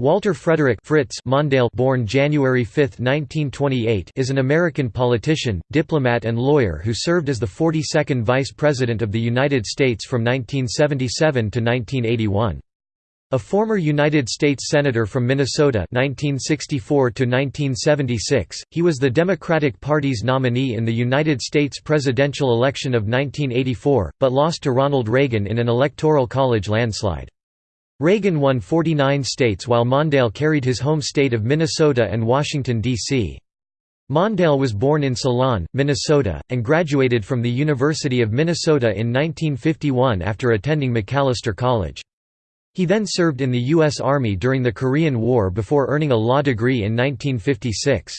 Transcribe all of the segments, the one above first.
Walter Frederick Fritz Mondale born January 5, 1928 is an American politician, diplomat and lawyer who served as the 42nd Vice President of the United States from 1977 to 1981. A former United States Senator from Minnesota 1964 to 1976, he was the Democratic Party's nominee in the United States presidential election of 1984, but lost to Ronald Reagan in an electoral college landslide. Reagan won 49 states while Mondale carried his home state of Minnesota and Washington, D.C. Mondale was born in Ceylon, Minnesota, and graduated from the University of Minnesota in 1951 after attending Macalester College. He then served in the U.S. Army during the Korean War before earning a law degree in 1956.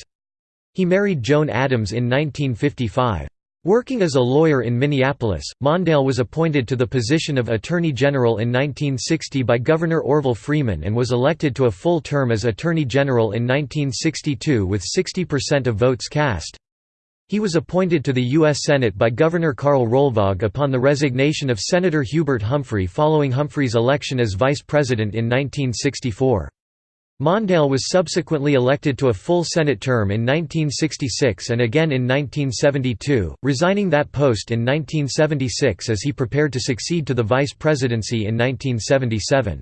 He married Joan Adams in 1955. Working as a lawyer in Minneapolis, Mondale was appointed to the position of Attorney General in 1960 by Governor Orville Freeman and was elected to a full term as Attorney General in 1962 with 60% of votes cast. He was appointed to the U.S. Senate by Governor Karl Rolvaag upon the resignation of Senator Hubert Humphrey following Humphrey's election as vice president in 1964. Mondale was subsequently elected to a full Senate term in 1966 and again in 1972, resigning that post in 1976 as he prepared to succeed to the vice presidency in 1977.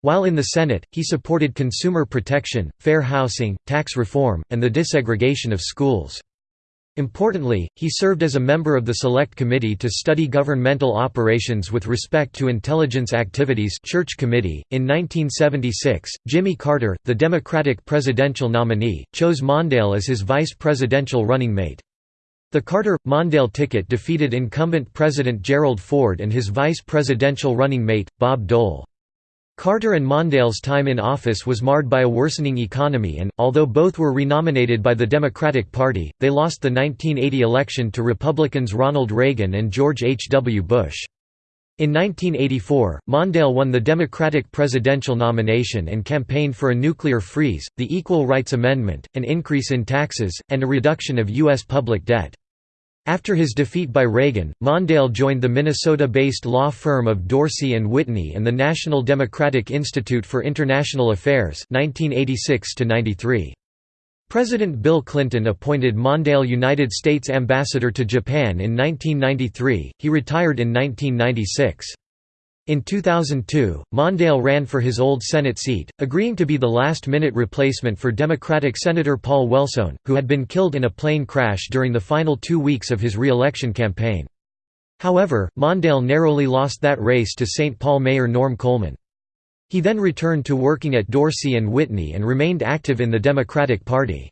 While in the Senate, he supported consumer protection, fair housing, tax reform, and the desegregation of schools. Importantly, he served as a member of the Select Committee to study governmental operations with respect to intelligence activities Church Committee. .In 1976, Jimmy Carter, the Democratic presidential nominee, chose Mondale as his vice presidential running mate. The Carter-Mondale ticket defeated incumbent President Gerald Ford and his vice presidential running mate, Bob Dole. Carter and Mondale's time in office was marred by a worsening economy and, although both were renominated by the Democratic Party, they lost the 1980 election to Republicans Ronald Reagan and George H. W. Bush. In 1984, Mondale won the Democratic presidential nomination and campaigned for a nuclear freeze, the Equal Rights Amendment, an increase in taxes, and a reduction of U.S. public debt. After his defeat by Reagan, Mondale joined the Minnesota-based law firm of Dorsey and Whitney and the National Democratic Institute for International Affairs 1986 -93. President Bill Clinton appointed Mondale United States Ambassador to Japan in 1993, he retired in 1996. In 2002, Mondale ran for his old Senate seat, agreeing to be the last-minute replacement for Democratic Senator Paul Wellstone, who had been killed in a plane crash during the final two weeks of his re-election campaign. However, Mondale narrowly lost that race to St. Paul Mayor Norm Coleman. He then returned to working at Dorsey and Whitney and remained active in the Democratic Party.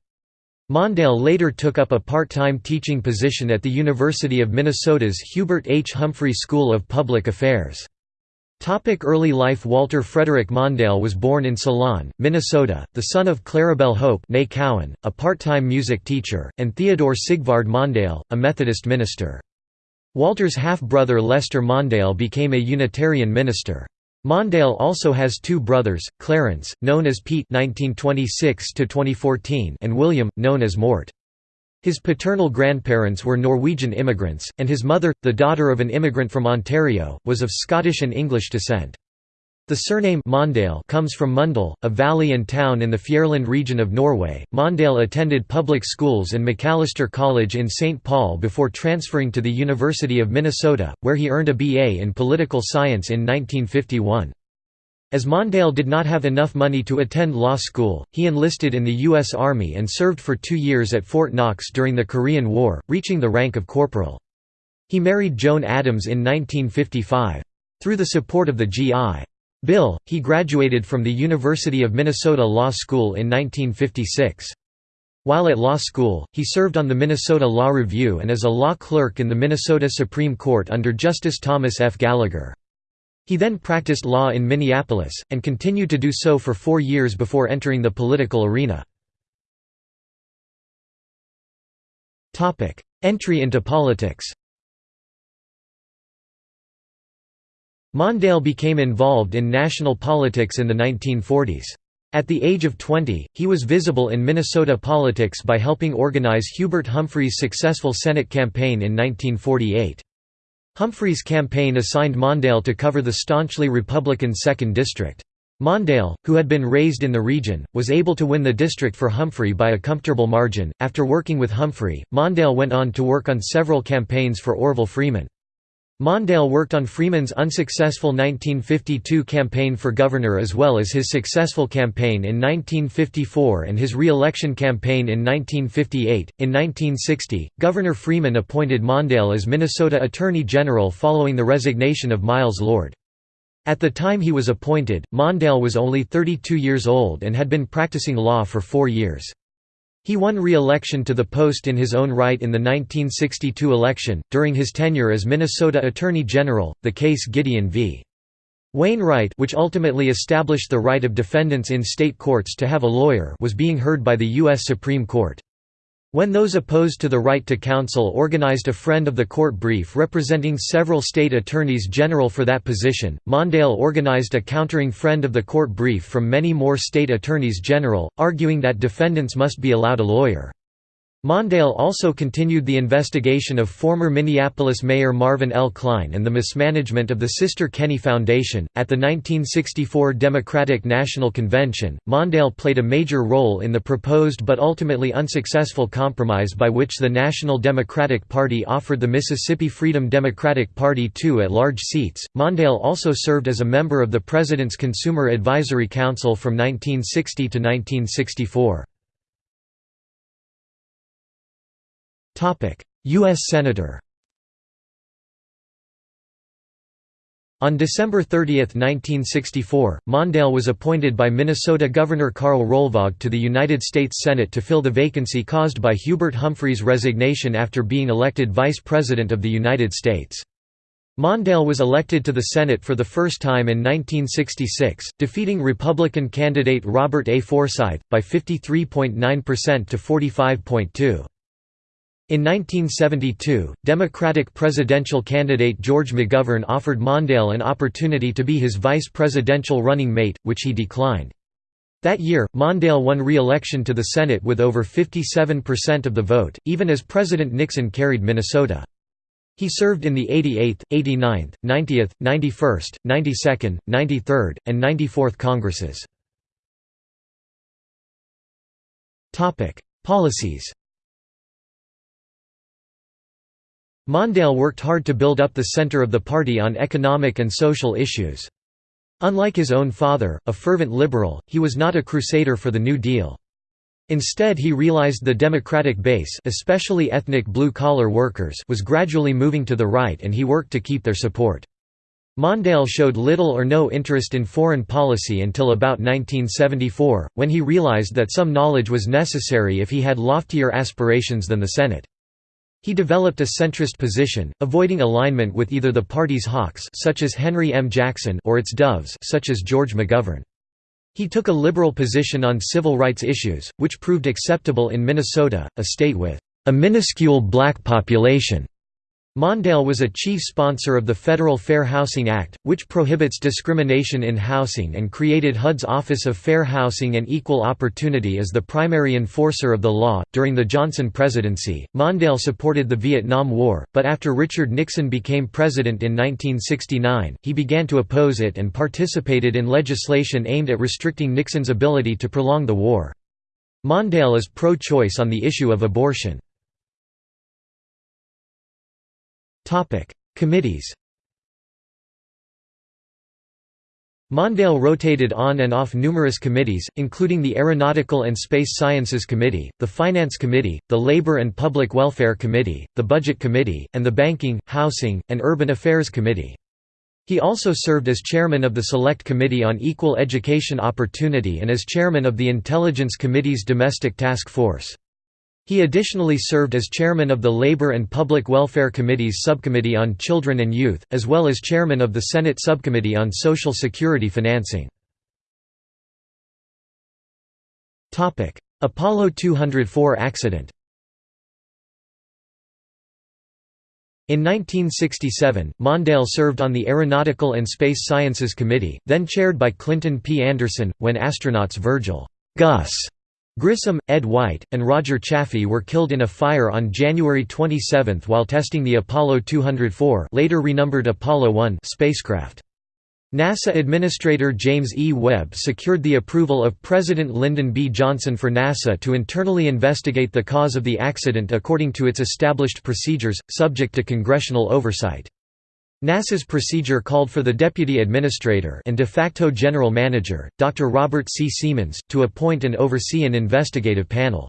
Mondale later took up a part-time teaching position at the University of Minnesota's Hubert H. Humphrey School of Public Affairs. Topic early life Walter Frederick Mondale was born in Ceylon, Minnesota, the son of Claribel Hope Cowan, a part-time music teacher, and Theodore Sigvard Mondale, a Methodist minister. Walter's half-brother Lester Mondale became a Unitarian minister. Mondale also has two brothers, Clarence, known as Pete (1926–2014), and William, known as Mort. His paternal grandparents were Norwegian immigrants, and his mother, the daughter of an immigrant from Ontario, was of Scottish and English descent. The surname Mondale comes from Mundal, a valley and town in the Fjærland region of Norway. Mondale attended public schools and Macalester College in St. Paul before transferring to the University of Minnesota, where he earned a BA in political science in 1951. As Mondale did not have enough money to attend law school, he enlisted in the U.S. Army and served for two years at Fort Knox during the Korean War, reaching the rank of corporal. He married Joan Adams in 1955. Through the support of the G.I. Bill, he graduated from the University of Minnesota Law School in 1956. While at law school, he served on the Minnesota Law Review and as a law clerk in the Minnesota Supreme Court under Justice Thomas F. Gallagher. He then practiced law in Minneapolis, and continued to do so for four years before entering the political arena. Entry into politics Mondale became involved in national politics in the 1940s. At the age of 20, he was visible in Minnesota politics by helping organize Hubert Humphrey's successful Senate campaign in 1948. Humphrey's campaign assigned Mondale to cover the staunchly Republican 2nd District. Mondale, who had been raised in the region, was able to win the district for Humphrey by a comfortable margin. After working with Humphrey, Mondale went on to work on several campaigns for Orville Freeman. Mondale worked on Freeman's unsuccessful 1952 campaign for governor as well as his successful campaign in 1954 and his re-election campaign in 1958. In 1960, Governor Freeman appointed Mondale as Minnesota Attorney General following the resignation of Miles Lord. At the time he was appointed, Mondale was only 32 years old and had been practicing law for four years. He won re-election to the post in his own right in the 1962 election. During his tenure as Minnesota Attorney General, the case Gideon v. Wainwright which ultimately established the right of defendants in state courts to have a lawyer was being heard by the U.S. Supreme Court. When those opposed to the right to counsel organized a friend of the court brief representing several state attorneys general for that position, Mondale organized a countering friend of the court brief from many more state attorneys general, arguing that defendants must be allowed a lawyer. Mondale also continued the investigation of former Minneapolis Mayor Marvin L. Kline and the mismanagement of the Sister Kenny Foundation. At the 1964 Democratic National Convention, Mondale played a major role in the proposed but ultimately unsuccessful compromise by which the National Democratic Party offered the Mississippi Freedom Democratic Party two at large seats. Mondale also served as a member of the President's Consumer Advisory Council from 1960 to 1964. U.S. Senator On December 30, 1964, Mondale was appointed by Minnesota Governor Karl Rolvaag to the United States Senate to fill the vacancy caused by Hubert Humphrey's resignation after being elected Vice President of the United States. Mondale was elected to the Senate for the first time in 1966, defeating Republican candidate Robert A. Forsyth, by 53.9% to 45.2. In 1972, Democratic presidential candidate George McGovern offered Mondale an opportunity to be his vice presidential running mate, which he declined. That year, Mondale won re-election to the Senate with over 57% of the vote, even as President Nixon carried Minnesota. He served in the 88th, 89th, 90th, 91st, 92nd, 93rd, and 94th Congresses. Policies Mondale worked hard to build up the center of the party on economic and social issues. Unlike his own father, a fervent liberal, he was not a crusader for the New Deal. Instead he realized the Democratic base especially ethnic blue-collar workers was gradually moving to the right and he worked to keep their support. Mondale showed little or no interest in foreign policy until about 1974, when he realized that some knowledge was necessary if he had loftier aspirations than the Senate. He developed a centrist position, avoiding alignment with either the party's hawks such as Henry M. Jackson or its doves such as George McGovern. He took a liberal position on civil rights issues, which proved acceptable in Minnesota, a state with a minuscule black population. Mondale was a chief sponsor of the Federal Fair Housing Act, which prohibits discrimination in housing and created HUD's Office of Fair Housing and Equal Opportunity as the primary enforcer of the law. During the Johnson presidency, Mondale supported the Vietnam War, but after Richard Nixon became president in 1969, he began to oppose it and participated in legislation aimed at restricting Nixon's ability to prolong the war. Mondale is pro-choice on the issue of abortion. Committees Mondale rotated on and off numerous committees, including the Aeronautical and Space Sciences Committee, the Finance Committee, the Labor and Public Welfare Committee, the Budget Committee, and the Banking, Housing, and Urban Affairs Committee. He also served as chairman of the Select Committee on Equal Education Opportunity and as chairman of the Intelligence Committee's Domestic Task Force. He additionally served as chairman of the Labor and Public Welfare Committee's Subcommittee on Children and Youth, as well as chairman of the Senate Subcommittee on Social Security Financing. Apollo 204 accident In 1967, Mondale served on the Aeronautical and Space Sciences Committee, then chaired by Clinton P. Anderson, when astronauts Virgil Gus Grissom, Ed White, and Roger Chaffee were killed in a fire on January 27 while testing the Apollo 204 later renumbered Apollo 1 spacecraft. NASA Administrator James E. Webb secured the approval of President Lyndon B. Johnson for NASA to internally investigate the cause of the accident according to its established procedures, subject to congressional oversight. NASA's procedure called for the Deputy Administrator and de facto General Manager, Dr. Robert C. Seamans, to appoint and oversee an investigative panel.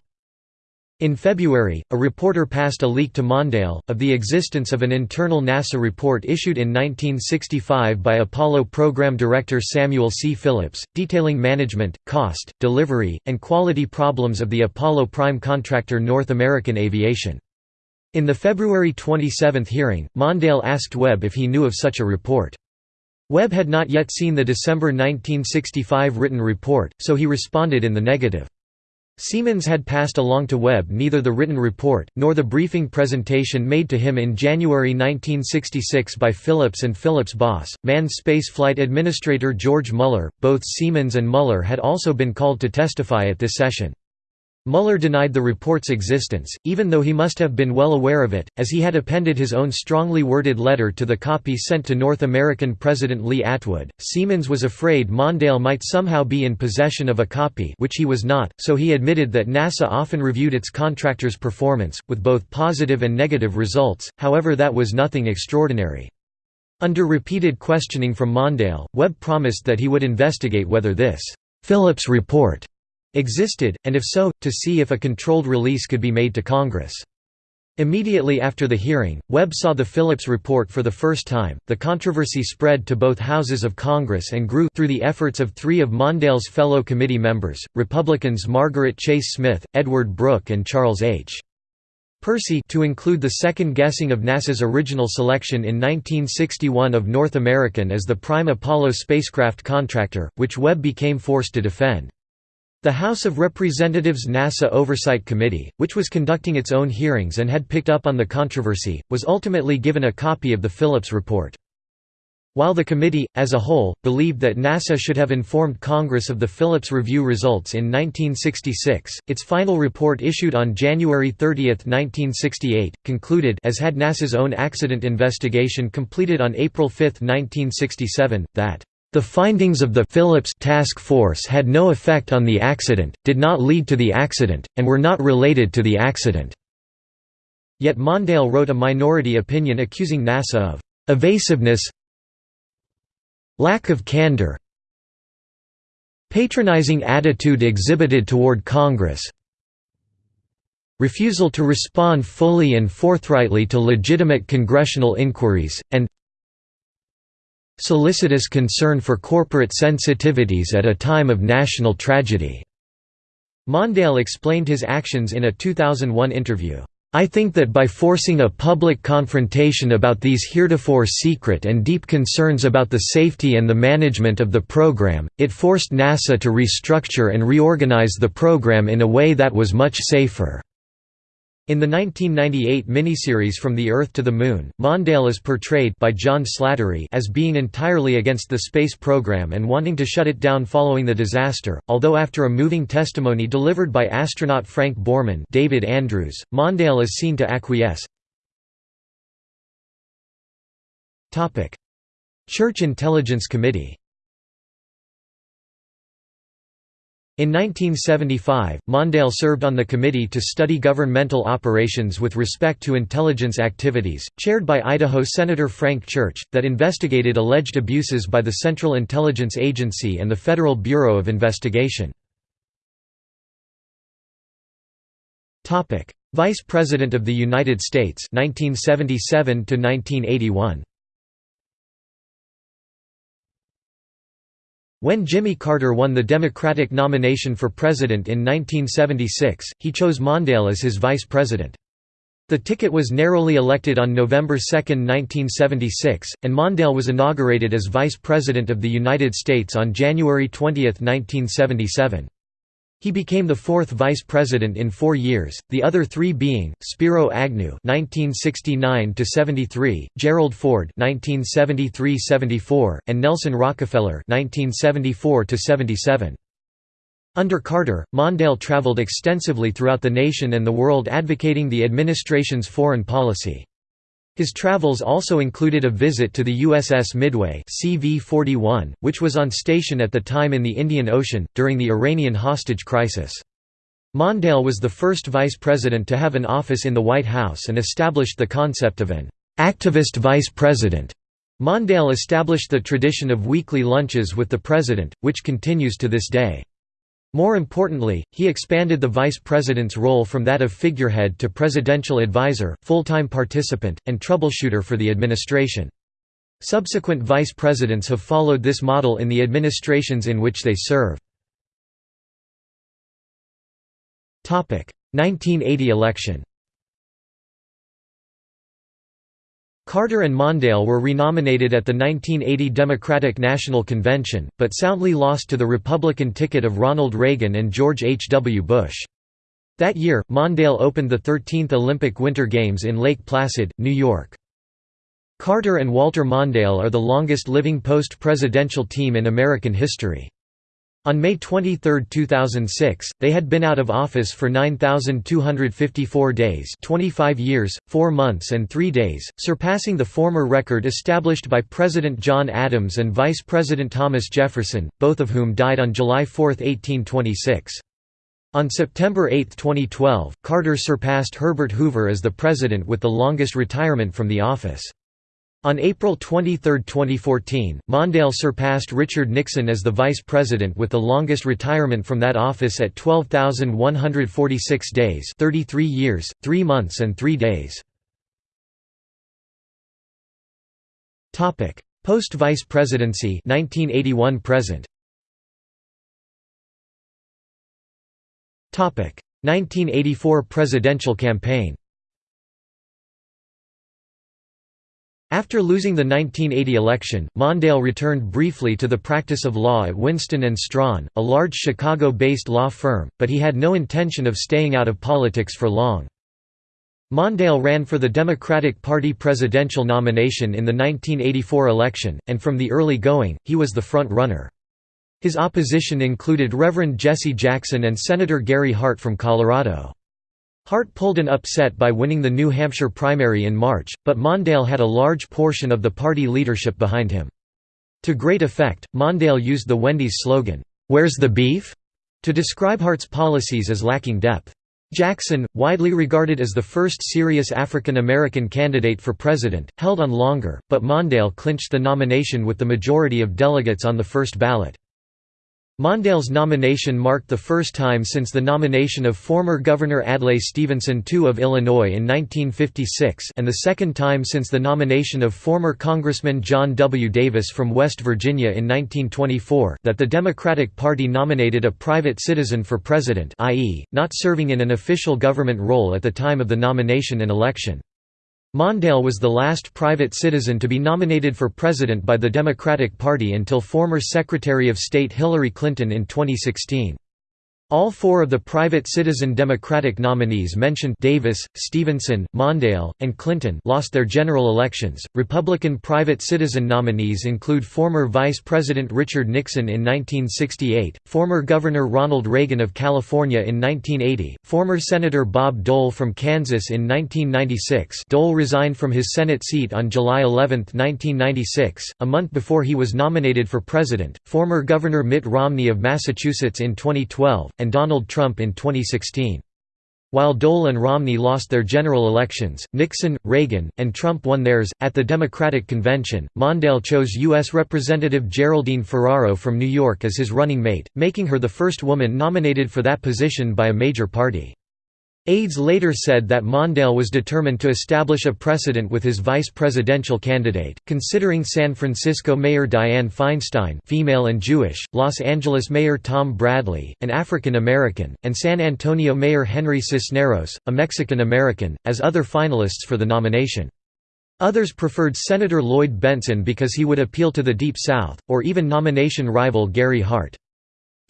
In February, a reporter passed a leak to Mondale, of the existence of an internal NASA report issued in 1965 by Apollo program director Samuel C. Phillips, detailing management, cost, delivery, and quality problems of the Apollo prime contractor North American Aviation. In the February 27 hearing, Mondale asked Webb if he knew of such a report. Webb had not yet seen the December 1965 written report, so he responded in the negative. Seamans had passed along to Webb neither the written report, nor the briefing presentation made to him in January 1966 by Phillips and Phillips' boss, manned spaceflight administrator George Mueller. Both Seamans and Mueller had also been called to testify at this session. Mueller denied the report's existence, even though he must have been well aware of it, as he had appended his own strongly worded letter to the copy sent to North American President Lee Atwood. Seamans was afraid Mondale might somehow be in possession of a copy which he was not, so he admitted that NASA often reviewed its contractors' performance, with both positive and negative results, however that was nothing extraordinary. Under repeated questioning from Mondale, Webb promised that he would investigate whether this Phillips report existed, and if so, to see if a controlled release could be made to Congress. Immediately after the hearing, Webb saw the Phillips report for the first time. The controversy spread to both houses of Congress and grew through the efforts of three of Mondale's fellow committee members, Republicans Margaret Chase Smith, Edward Brooke, and Charles H. Percy to include the second guessing of NASA's original selection in 1961 of North American as the prime Apollo spacecraft contractor, which Webb became forced to defend. The House of Representatives NASA Oversight Committee, which was conducting its own hearings and had picked up on the controversy, was ultimately given a copy of the Phillips report. While the committee, as a whole, believed that NASA should have informed Congress of the Phillips review results in 1966, its final report issued on January 30, 1968, concluded as had NASA's own accident investigation completed on April 5, 1967, that the findings of the Phillips task force had no effect on the accident, did not lead to the accident, and were not related to the accident. Yet Mondale wrote a minority opinion accusing NASA of evasiveness lack of candor patronizing attitude exhibited toward Congress refusal to respond fully and forthrightly to legitimate congressional inquiries, and solicitous concern for corporate sensitivities at a time of national tragedy." Mondale explained his actions in a 2001 interview. I think that by forcing a public confrontation about these heretofore secret and deep concerns about the safety and the management of the program, it forced NASA to restructure and reorganize the program in a way that was much safer. In the 1998 miniseries From the Earth to the Moon, Mondale is portrayed by John Slattery as being entirely against the space program and wanting to shut it down following the disaster, although after a moving testimony delivered by astronaut Frank Borman David Andrews, Mondale is seen to acquiesce. Church Intelligence Committee In 1975, Mondale served on the Committee to Study Governmental Operations with Respect to Intelligence Activities, chaired by Idaho Senator Frank Church, that investigated alleged abuses by the Central Intelligence Agency and the Federal Bureau of Investigation. Vice President of the United States 1977 1981 When Jimmy Carter won the Democratic nomination for president in 1976, he chose Mondale as his vice president. The ticket was narrowly elected on November 2, 1976, and Mondale was inaugurated as Vice President of the United States on January 20, 1977. He became the fourth vice president in four years, the other three being, Spiro Agnew (1969–73), Gerald Ford (1973–74), and Nelson Rockefeller (1974–77). Under Carter, Mondale traveled extensively throughout the nation and the world advocating the administration's foreign policy. His travels also included a visit to the USS Midway CV-41, which was on station at the time in the Indian Ocean, during the Iranian hostage crisis. Mondale was the first vice president to have an office in the White House and established the concept of an activist vice president. Mondale established the tradition of weekly lunches with the president, which continues to this day. More importantly, he expanded the vice president's role from that of figurehead to presidential advisor, full-time participant, and troubleshooter for the administration. Subsequent vice presidents have followed this model in the administrations in which they serve. 1980 election Carter and Mondale were renominated at the 1980 Democratic National Convention, but soundly lost to the Republican ticket of Ronald Reagan and George H. W. Bush. That year, Mondale opened the 13th Olympic Winter Games in Lake Placid, New York. Carter and Walter Mondale are the longest living post-presidential team in American history. On May 23, 2006, they had been out of office for 9,254 days 25 years, 4 months and 3 days, surpassing the former record established by President John Adams and Vice President Thomas Jefferson, both of whom died on July 4, 1826. On September 8, 2012, Carter surpassed Herbert Hoover as the president with the longest retirement from the office. On April 23, 2014, Mondale surpassed Richard Nixon as the vice president with the longest retirement from that office at 12,146 days 33 years, 3 months and 3 days. Post-vice presidency 1981 present. 1984 presidential campaign After losing the 1980 election, Mondale returned briefly to the practice of law at Winston & Strawn, a large Chicago-based law firm, but he had no intention of staying out of politics for long. Mondale ran for the Democratic Party presidential nomination in the 1984 election, and from the early going, he was the front-runner. His opposition included Reverend Jesse Jackson and Senator Gary Hart from Colorado. Hart pulled an upset by winning the New Hampshire primary in March, but Mondale had a large portion of the party leadership behind him. To great effect, Mondale used the Wendy's slogan, "'Where's the beef?' to describe Hart's policies as lacking depth. Jackson, widely regarded as the first serious African American candidate for president, held on longer, but Mondale clinched the nomination with the majority of delegates on the first ballot. Mondale's nomination marked the first time since the nomination of former Governor Adlai Stevenson II of Illinois in 1956 and the second time since the nomination of former Congressman John W. Davis from West Virginia in 1924 that the Democratic Party nominated a private citizen for president i.e., not serving in an official government role at the time of the nomination and election. Mondale was the last private citizen to be nominated for president by the Democratic Party until former Secretary of State Hillary Clinton in 2016. All four of the private citizen Democratic nominees mentioned Davis, Stevenson, Mondale, and Clinton lost their general elections. Republican private citizen nominees include former Vice President Richard Nixon in 1968, former Governor Ronald Reagan of California in 1980, former Senator Bob Dole from Kansas in 1996. Dole resigned from his Senate seat on July 11, 1996, a month before he was nominated for president. Former Governor Mitt Romney of Massachusetts in 2012 and Donald Trump in 2016. While Dole and Romney lost their general elections, Nixon, Reagan, and Trump won theirs. At the Democratic Convention, Mondale chose U.S. Representative Geraldine Ferraro from New York as his running mate, making her the first woman nominated for that position by a major party. Aides later said that Mondale was determined to establish a precedent with his vice presidential candidate, considering San Francisco Mayor Dianne Feinstein female and Jewish, Los Angeles Mayor Tom Bradley, an African American, and San Antonio Mayor Henry Cisneros, a Mexican American, as other finalists for the nomination. Others preferred Senator Lloyd Bentsen because he would appeal to the Deep South, or even nomination rival Gary Hart.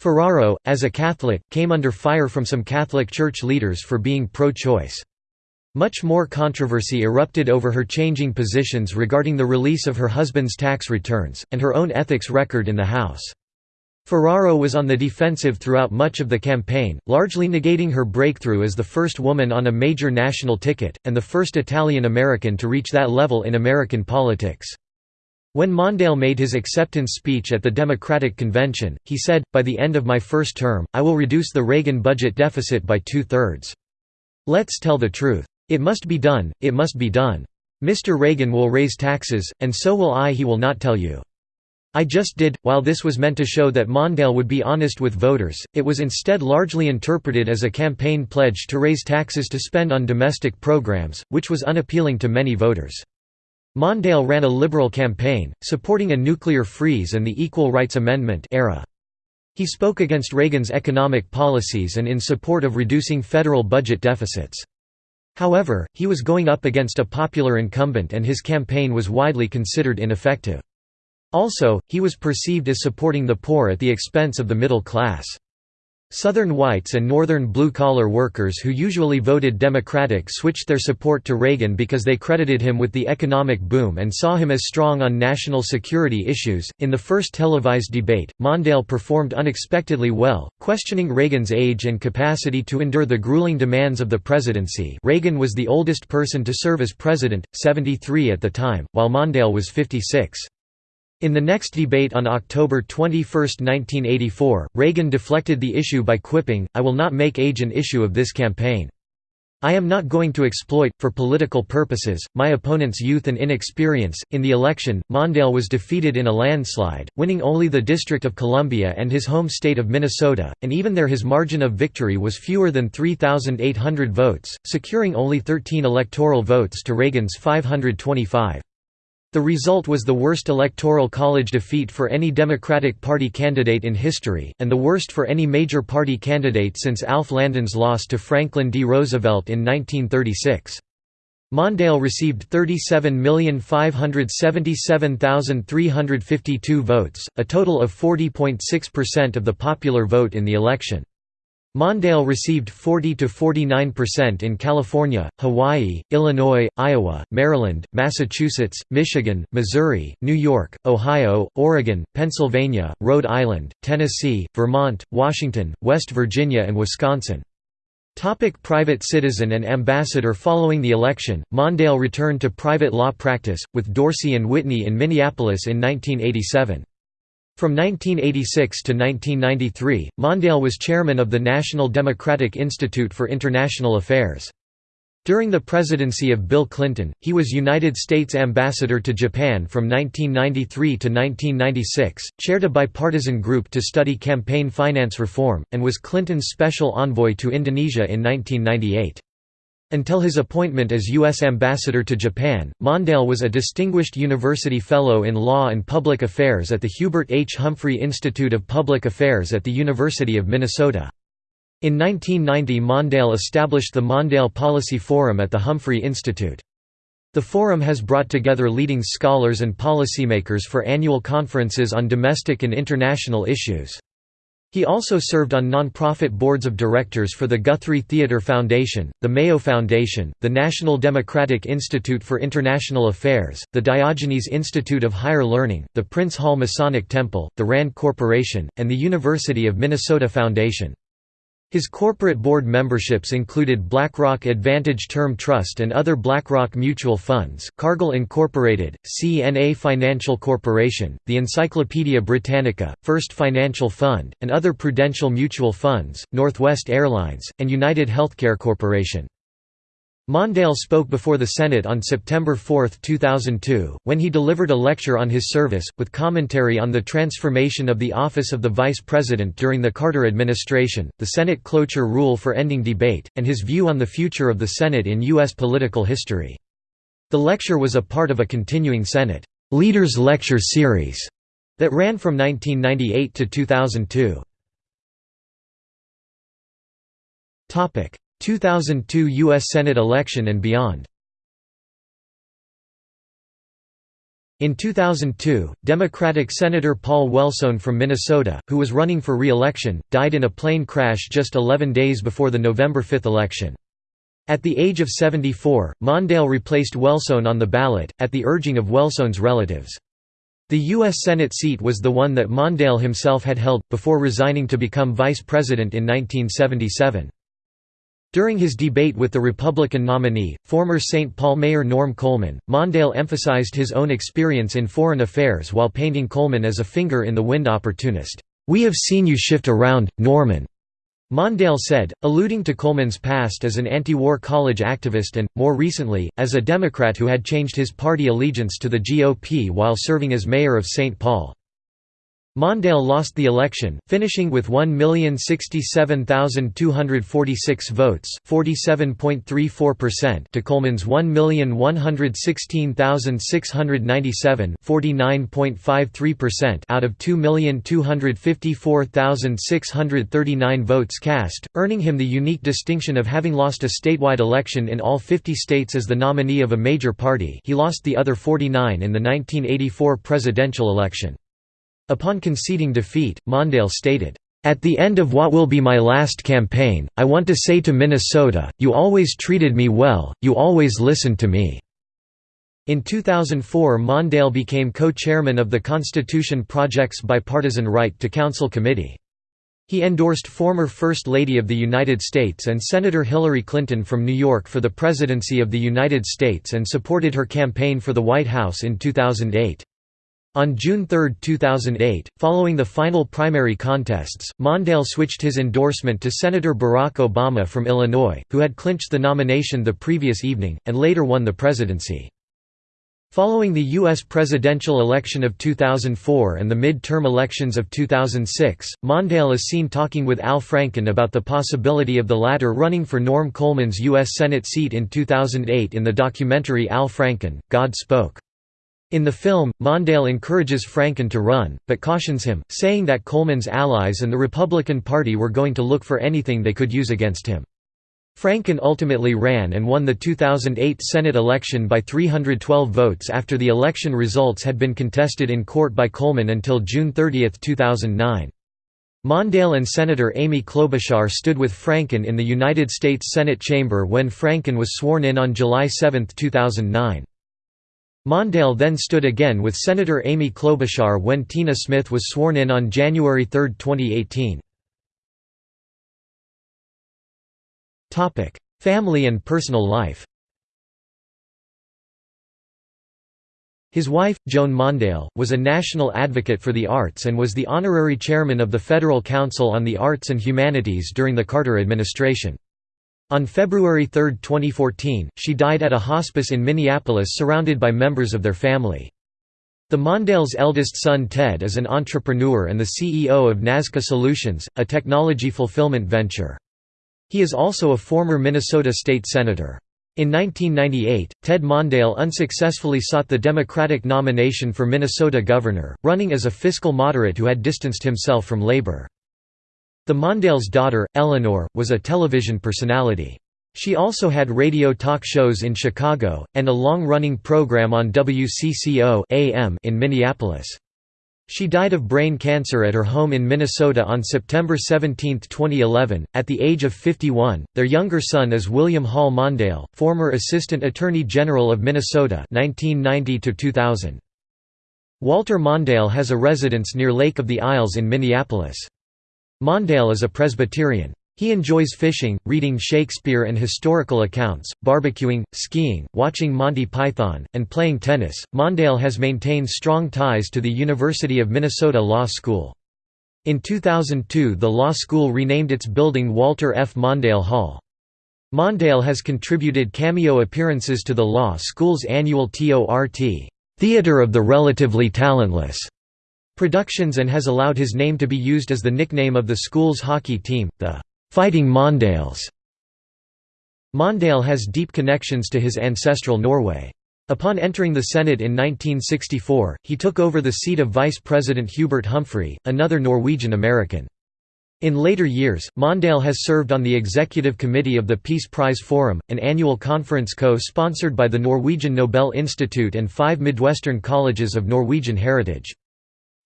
Ferraro, as a Catholic, came under fire from some Catholic Church leaders for being pro-choice. Much more controversy erupted over her changing positions regarding the release of her husband's tax returns, and her own ethics record in the House. Ferraro was on the defensive throughout much of the campaign, largely negating her breakthrough as the first woman on a major national ticket, and the first Italian-American to reach that level in American politics. When Mondale made his acceptance speech at the Democratic Convention, he said, By the end of my first term, I will reduce the Reagan budget deficit by two-thirds. Let's tell the truth. It must be done, it must be done. Mr. Reagan will raise taxes, and so will I he will not tell you. I just did. While this was meant to show that Mondale would be honest with voters, it was instead largely interpreted as a campaign pledge to raise taxes to spend on domestic programs, which was unappealing to many voters. Mondale ran a liberal campaign, supporting a nuclear freeze and the Equal Rights Amendment era. He spoke against Reagan's economic policies and in support of reducing federal budget deficits. However, he was going up against a popular incumbent and his campaign was widely considered ineffective. Also, he was perceived as supporting the poor at the expense of the middle class. Southern whites and northern blue-collar workers who usually voted Democratic switched their support to Reagan because they credited him with the economic boom and saw him as strong on national security issues. In the first televised debate, Mondale performed unexpectedly well, questioning Reagan's age and capacity to endure the grueling demands of the presidency. Reagan was the oldest person to serve as president, 73 at the time, while Mondale was 56. In the next debate on October 21, 1984, Reagan deflected the issue by quipping, I will not make age an issue of this campaign. I am not going to exploit, for political purposes, my opponent's youth and inexperience. In the election, Mondale was defeated in a landslide, winning only the District of Columbia and his home state of Minnesota, and even there his margin of victory was fewer than 3,800 votes, securing only 13 electoral votes to Reagan's 525. The result was the worst electoral college defeat for any Democratic Party candidate in history, and the worst for any major party candidate since Alf Landon's loss to Franklin D. Roosevelt in 1936. Mondale received 37,577,352 votes, a total of 40.6% of the popular vote in the election. Mondale received 40 to 49% in California, Hawaii, Illinois, Iowa, Maryland, Massachusetts, Michigan, Missouri, New York, Ohio, Oregon, Pennsylvania, Rhode Island, Tennessee, Vermont, Washington, West Virginia and Wisconsin. Topic private citizen and ambassador Following the election, Mondale returned to private law practice, with Dorsey and Whitney in Minneapolis in 1987. From 1986 to 1993, Mondale was chairman of the National Democratic Institute for International Affairs. During the presidency of Bill Clinton, he was United States Ambassador to Japan from 1993 to 1996, chaired a bipartisan group to study campaign finance reform, and was Clinton's special envoy to Indonesia in 1998. Until his appointment as U.S. Ambassador to Japan, Mondale was a Distinguished University Fellow in Law and Public Affairs at the Hubert H. Humphrey Institute of Public Affairs at the University of Minnesota. In 1990 Mondale established the Mondale Policy Forum at the Humphrey Institute. The forum has brought together leading scholars and policymakers for annual conferences on domestic and international issues. He also served on nonprofit boards of directors for the Guthrie Theatre Foundation, the Mayo Foundation, the National Democratic Institute for International Affairs, the Diogenes Institute of Higher Learning, the Prince Hall Masonic Temple, the RAND Corporation, and the University of Minnesota Foundation. His corporate board memberships included BlackRock Advantage Term Trust and other BlackRock mutual funds, Cargill Incorporated, CNA Financial Corporation, the Encyclopaedia Britannica, First Financial Fund, and other Prudential Mutual Funds, Northwest Airlines, and United Healthcare Corporation. Mondale spoke before the Senate on September 4, 2002, when he delivered a lecture on his service, with commentary on the transformation of the office of the Vice President during the Carter administration, the Senate cloture rule for ending debate, and his view on the future of the Senate in U.S. political history. The lecture was a part of a continuing Senate Leaders Lecture Series that ran from 1998 to 2002. 2002 U.S. Senate election and beyond. In 2002, Democratic Senator Paul Wellstone from Minnesota, who was running for re-election, died in a plane crash just 11 days before the November 5 election. At the age of 74, Mondale replaced Wellstone on the ballot, at the urging of Wellstone's relatives. The U.S. Senate seat was the one that Mondale himself had held, before resigning to become vice president in 1977. During his debate with the Republican nominee, former St. Paul Mayor Norm Coleman, Mondale emphasized his own experience in foreign affairs while painting Coleman as a finger-in-the-wind opportunist. "'We have seen you shift around, Norman,' Mondale said, alluding to Coleman's past as an anti-war college activist and, more recently, as a Democrat who had changed his party allegiance to the GOP while serving as mayor of St. Paul. Mondale lost the election, finishing with 1,067,246 votes to Coleman's 1,116,697 out of 2,254,639 votes cast, earning him the unique distinction of having lost a statewide election in all 50 states as the nominee of a major party he lost the other 49 in the 1984 presidential election. Upon conceding defeat, Mondale stated, "...at the end of what will be my last campaign, I want to say to Minnesota, you always treated me well, you always listened to me." In 2004 Mondale became co-chairman of the Constitution Project's Bipartisan Right to Counsel Committee. He endorsed former First Lady of the United States and Senator Hillary Clinton from New York for the presidency of the United States and supported her campaign for the White House in 2008. On June 3, 2008, following the final primary contests, Mondale switched his endorsement to Senator Barack Obama from Illinois, who had clinched the nomination the previous evening, and later won the presidency. Following the U.S. presidential election of 2004 and the mid-term elections of 2006, Mondale is seen talking with Al Franken about the possibility of the latter running for Norm Coleman's U.S. Senate seat in 2008 in the documentary Al Franken, God Spoke. In the film, Mondale encourages Franken to run, but cautions him, saying that Coleman's allies and the Republican Party were going to look for anything they could use against him. Franken ultimately ran and won the 2008 Senate election by 312 votes after the election results had been contested in court by Coleman until June 30, 2009. Mondale and Senator Amy Klobuchar stood with Franken in the United States Senate chamber when Franken was sworn in on July 7, 2009. Mondale then stood again with Senator Amy Klobuchar when Tina Smith was sworn in on January 3, 2018. Family and personal life His wife, Joan Mondale, was a national advocate for the arts and was the honorary chairman of the Federal Council on the Arts and Humanities during the Carter administration. On February 3, 2014, she died at a hospice in Minneapolis surrounded by members of their family. The Mondale's eldest son Ted is an entrepreneur and the CEO of Nazca Solutions, a technology fulfillment venture. He is also a former Minnesota state senator. In 1998, Ted Mondale unsuccessfully sought the Democratic nomination for Minnesota governor, running as a fiscal moderate who had distanced himself from labor. The Mondale's daughter, Eleanor, was a television personality. She also had radio talk shows in Chicago, and a long-running program on WCCO AM in Minneapolis. She died of brain cancer at her home in Minnesota on September 17, 2011, at the age of 51. Their younger son is William Hall Mondale, former Assistant Attorney General of Minnesota 1990 -2000. Walter Mondale has a residence near Lake of the Isles in Minneapolis. Mondale is a Presbyterian. He enjoys fishing, reading Shakespeare and historical accounts, barbecuing, skiing, watching Monty Python, and playing tennis. Mondale has maintained strong ties to the University of Minnesota Law School. In 2002 the law school renamed its building Walter F. Mondale Hall. Mondale has contributed cameo appearances to the law school's annual TORT Theater of the Relatively Talentless productions and has allowed his name to be used as the nickname of the school's hockey team, the Fighting Mondales. Mondale has deep connections to his ancestral Norway. Upon entering the Senate in 1964, he took over the seat of Vice President Hubert Humphrey, another Norwegian American. In later years, Mondale has served on the executive committee of the Peace Prize Forum, an annual conference co-sponsored by the Norwegian Nobel Institute and five Midwestern colleges of Norwegian heritage.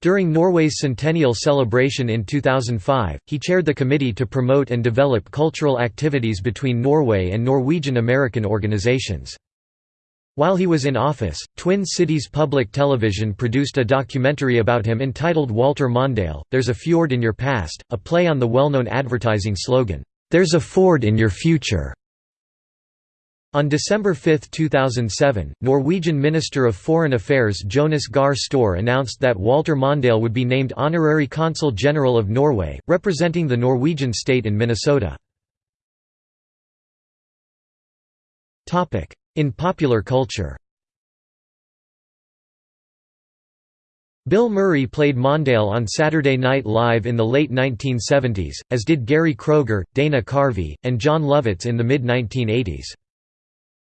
During Norway's centennial celebration in 2005, he chaired the committee to promote and develop cultural activities between Norway and Norwegian American organizations. While he was in office, Twin Cities Public Television produced a documentary about him entitled Walter Mondale, There's a Fjord in Your Past, a play on the well-known advertising slogan, "'There's a Ford in Your Future'". On December 5, 2007, Norwegian Minister of Foreign Affairs Jonas Gahr Støre announced that Walter Mondale would be named Honorary Consul General of Norway, representing the Norwegian state in Minnesota. In popular culture Bill Murray played Mondale on Saturday Night Live in the late 1970s, as did Gary Kroeger, Dana Carvey, and Jon Lovitz in the mid-1980s.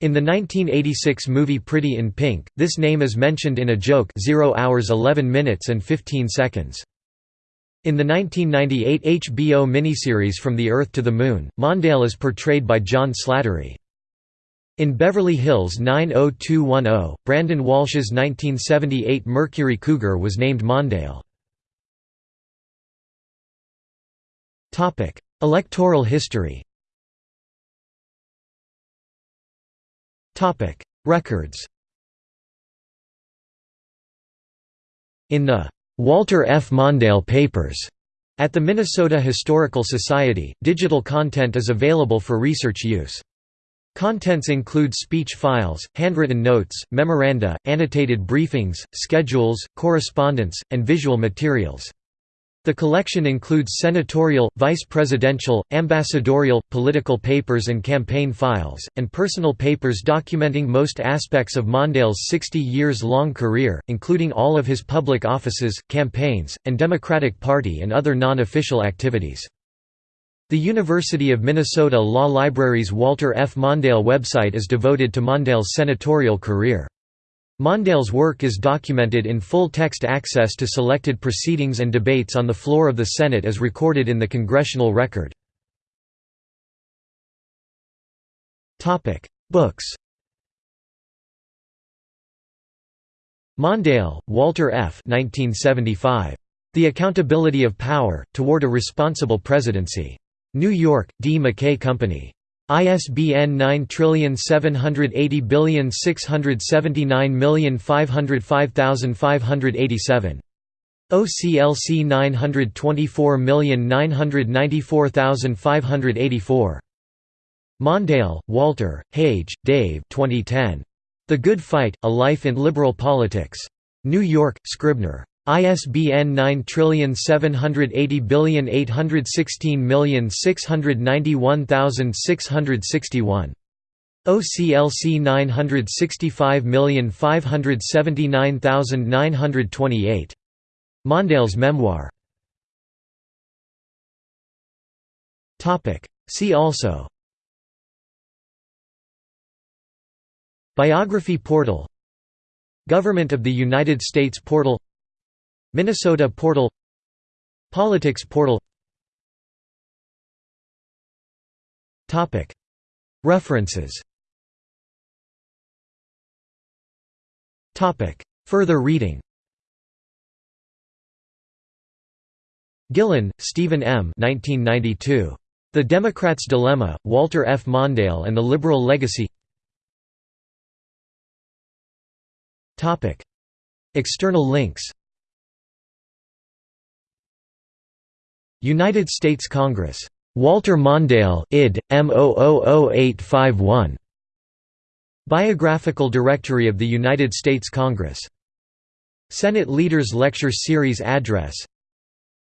In the 1986 movie Pretty in Pink, this name is mentioned in a joke 0 hours 11 minutes and 15 seconds. In the 1998 HBO miniseries From the Earth to the Moon, Mondale is portrayed by John Slattery. In Beverly Hills 90210, Brandon Walsh's 1978 Mercury Cougar was named Mondale. Electoral history Records In the Walter F. Mondale Papers at the Minnesota Historical Society, digital content is available for research use. Contents include speech files, handwritten notes, memoranda, annotated briefings, schedules, correspondence, and visual materials. The collection includes senatorial, vice presidential, ambassadorial, political papers and campaign files, and personal papers documenting most aspects of Mondale's 60 years long career, including all of his public offices, campaigns, and Democratic Party and other non-official activities. The University of Minnesota Law Library's Walter F. Mondale website is devoted to Mondale's senatorial career. Mondale's work is documented in full-text access to selected proceedings and debates on the floor of the Senate as recorded in the Congressional Record. Books Mondale, Walter F. 1975. The Accountability of Power, Toward a Responsible Presidency. New York, D. McKay Company. ISBN 9780679505587. OCLC 924994584. Mondale, Walter, Hage, Dave 2010. The Good Fight, A Life in Liberal Politics. New York, Scribner. ISBN 9780816691661. OCLC 965579928. Mondale's memoir. Topic See also Biography portal Government of the United States portal Minnesota portal Politics portal References Further reading Gillon, Steven M. 1992. The Democrat's Dilemma, Walter F. Mondale and the Liberal Legacy External links United States Congress. Walter Mondale, id. M 000851. Biographical Directory of the United States Congress. Senate Leaders Lecture Series address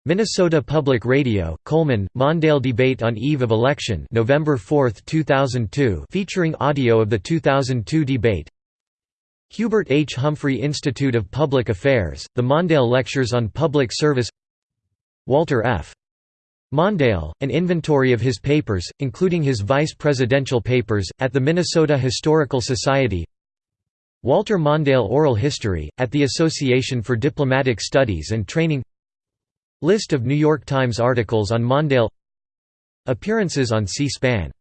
Minnesota Public Radio, Coleman, Mondale Debate on Eve of Election November 4, 2002 featuring audio of the 2002 debate Hubert H. Humphrey Institute of Public Affairs, the Mondale Lectures on Public Service Walter F. Mondale, an inventory of his papers, including his vice presidential papers, at the Minnesota Historical Society. Walter Mondale Oral History, at the Association for Diplomatic Studies and Training. List of New York Times articles on Mondale. Appearances on C-SPAN